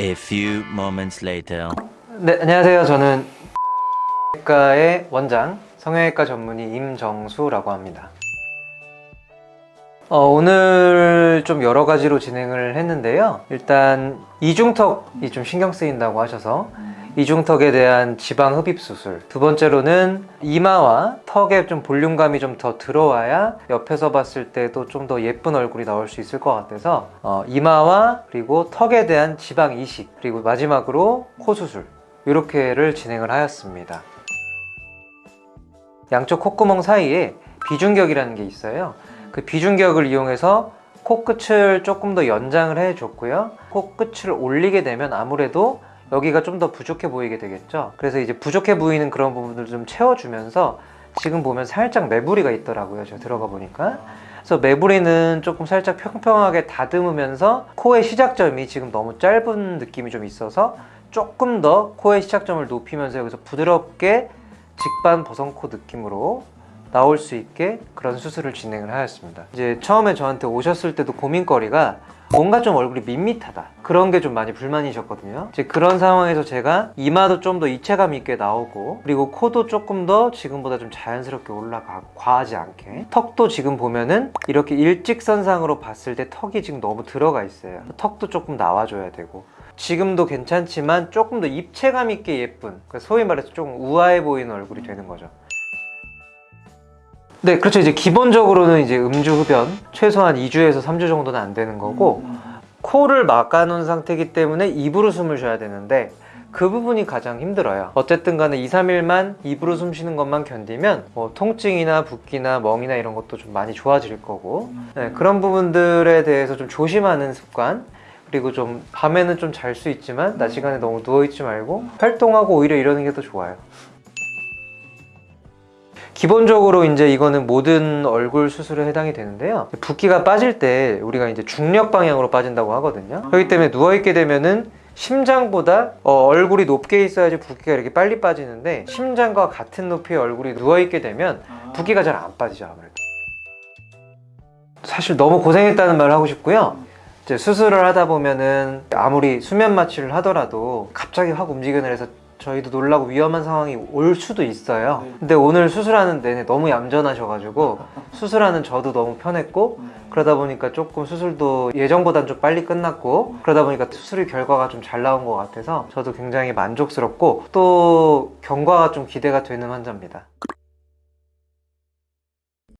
A few moments later. 네, 안녕하세요. 저는 과의 원장, 성형외과 전문의 임정수라고 합니다. 어, 오늘 좀 여러 가지로 진행을 했는데요. 일단 이중턱이 좀 신경 쓰인다고 하셔서 이중턱에 대한 지방 흡입 수술. 두 번째로는 이마와 턱에 좀 볼륨감이 좀 더 들어와야 옆에서 봤을 때도 좀 더 예쁜 얼굴이 나올 수 있을 것 같아서 어, 이마와 그리고 턱에 대한 지방 이식 그리고 마지막으로 코 수술 이렇게를 진행을 하였습니다. 양쪽 콧구멍 사이에 비중격이라는 게 있어요. 그 비중격을 이용해서 코끝을 조금 더 연장을 해줬고요. 코끝을 올리게 되면 아무래도 여기가 좀 더 부족해 보이게 되겠죠. 그래서 이제 부족해 보이는 그런 부분들을 좀 채워주면서 지금 보면 살짝 매부리가 있더라고요. 제가 들어가 보니까. 그래서 매부리는 조금 살짝 평평하게 다듬으면서 코의 시작점이 지금 너무 짧은 느낌이 좀 있어서 조금 더 코의 시작점을 높이면서 여기서 부드럽게 직반 버선코 느낌으로 나올 수 있게 그런 수술을 진행을 하였습니다. 이제 처음에 저한테 오셨을 때도 고민거리가 뭔가 좀 얼굴이 밋밋하다. 그런 게 좀 많이 불만이셨거든요. 이제 그런 상황에서 제가 이마도 좀 더 입체감 있게 나오고 그리고 코도 조금 더 지금보다 좀 자연스럽게 올라가 과하지 않게. 턱도 지금 보면은 이렇게 일직선상으로 봤을 때 턱이 지금 너무 들어가 있어요. 턱도 조금 나와줘야 되고. 지금도 괜찮지만 조금 더 입체감 있게 예쁜 그러니까 소위 말해서 조금 우아해 보이는 얼굴이 되는 거죠 네, 그렇죠. 이제 기본적으로는 이제 음주 흡연 최소한 2주에서 3주 정도는 안 되는 거고 코를 막아놓은 상태이기 때문에 입으로 숨을 쉬어야 되는데 그 부분이 가장 힘들어요. 어쨌든 간에 2, 3일만 입으로 숨 쉬는 것만 견디면 뭐 통증이나 붓기나 멍이나 이런 것도 좀 많이 좋아질 거고 네, 그런 부분들에 대해서 좀 조심하는 습관 그리고 좀 밤에는 좀 잘 수 있지만 낮 시간에 너무 누워있지 말고 활동하고 오히려 이러는 게 더 좋아요. 기본적으로 이제 이거는 모든 얼굴 수술에 해당이 되는데요. 붓기가 빠질 때 우리가 이제 중력 방향으로 빠진다고 하거든요. 그렇기 때문에 누워 있게 되면은 심장보다 어, 얼굴이 높게 있어야지 붓기가 이렇게 빨리 빠지는데 심장과 같은 높이의 얼굴이 누워 있게 되면 붓기가 잘 안 빠지죠 아무래도. 사실 너무 고생했다는 말을 하고 싶고요. 이제 수술을 하다 보면은 아무리 수면 마취를 하더라도 갑자기 확 움직여내서 해서 저희도 놀라고 위험한 상황이 올 수도 있어요. 근데 오늘 수술하는 내내 너무 얌전하셔가지고 수술하는 저도 너무 편했고 그러다 보니까 조금 수술도 예정보단 좀 빨리 끝났고 그러다 보니까 수술 결과가 좀 잘 나온 것 같아서 저도 굉장히 만족스럽고 또 경과가 좀 기대가 되는 환자입니다